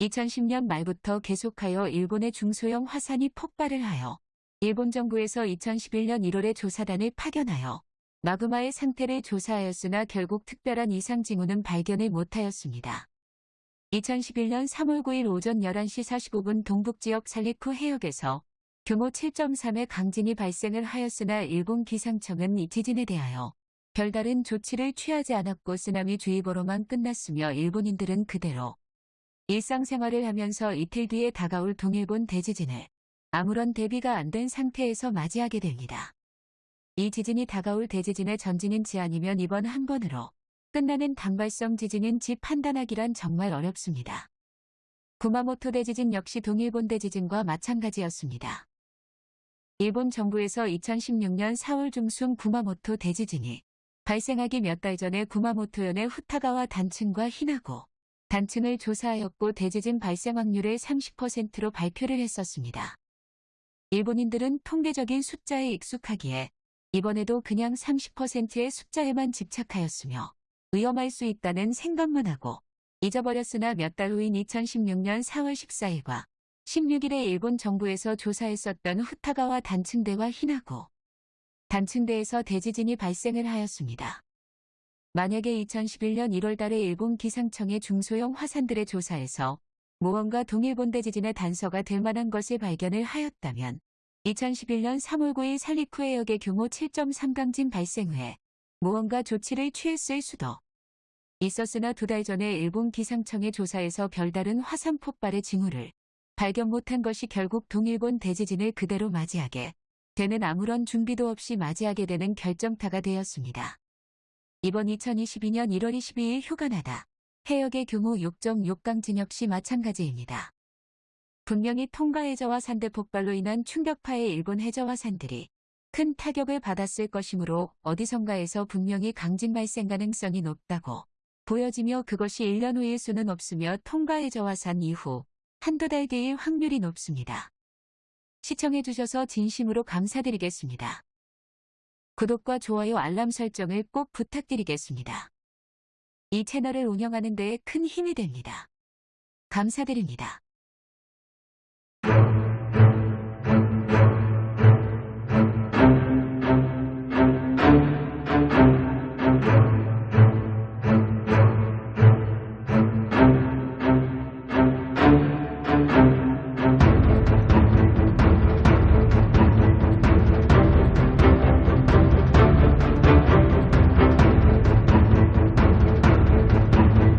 2010년 말부터 계속하여 일본의 중소형 화산이 폭발을 하여 일본 정부에서 2011년 1월에 조사단을 파견하여 마그마의 상태를 조사하였으나 결국 특별한 이상 징후는 발견을 못하였습니다. 2011년 3월 9일 오전 11시 45분 동북지역 살리쿠 해역에서 규모 7.3의 강진이 발생을 하였으나 일본 기상청은 이 지진에 대하여 별다른 조치를 취하지 않았고 쓰나미 주의보로만 끝났으며 일본인들은 그대로 일상생활을 하면서 이틀 뒤에 다가올 동일본 대지진을 아무런 대비가 안 된 상태에서 맞이하게 됩니다. 이 지진이 다가올 대지진의 전진인지 아니면 이번 한 번으로 끝나는 단발성 지진인지 판단하기란 정말 어렵습니다. 구마모토 대지진 역시 동일본 대지진과 마찬가지였습니다. 일본 정부에서 2016년 4월 중순 구마모토 대지진이 발생하기 몇 달 전에 구마모토현의 후타가와 단층과 히나고 단층을 조사하였고 대지진 발생 확률을 30%로 발표를 했었습니다. 일본인들은 통계적인 숫자에 익숙하기에 이번에도 그냥 30%의 숫자에만 집착하였으며 위험할 수 있다는 생각만 하고 잊어버렸으나 몇 달 후인 2016년 4월 14일과 16일에 일본 정부에서 조사했었던 후타가와 단층대와 히나고 단층대에서 대지진이 발생을 하였습니다. 만약에 2011년 1월 달에 일본 기상청의 중소형 화산들의 조사에서 무언가 동일본 대 지진의 단서가 될 만한 것을 발견을 하였다면 2011년 3월 9일 살리쿠 해역의 규모 7.3 강진 발생 후에 무언가 조치를 취했을 수도 있었으나 두 달 전에 일본 기상청의 조사에서 별다른 화산 폭발의 징후를 발견 못한 것이 결국 동일본 대지진을 그대로 맞이하게 되는 아무런 준비도 없이 맞이하게 되는 결정타가 되었습니다. 이번 2022년 1월 22일 휴가나다 해역의 규모 6.6강진 역시 마찬가지입니다. 분명히 통가 해저와 산대 폭발로 인한 충격파의 일본 해저와 산들이 큰 타격을 받았을 것이므로 어디선가에서 분명히 강진 발생 가능성이 높다고 보여지며 그것이 1년 후일 수는 없으며 통가 해저와 산 이후 한두 달 뒤일 확률이 높습니다. 시청해주셔서 진심으로 감사드리겠습니다. 구독과 좋아요 알람 설정을 꼭 부탁드리겠습니다. 이 채널을 운영하는 데에 큰 힘이 됩니다. 감사드립니다.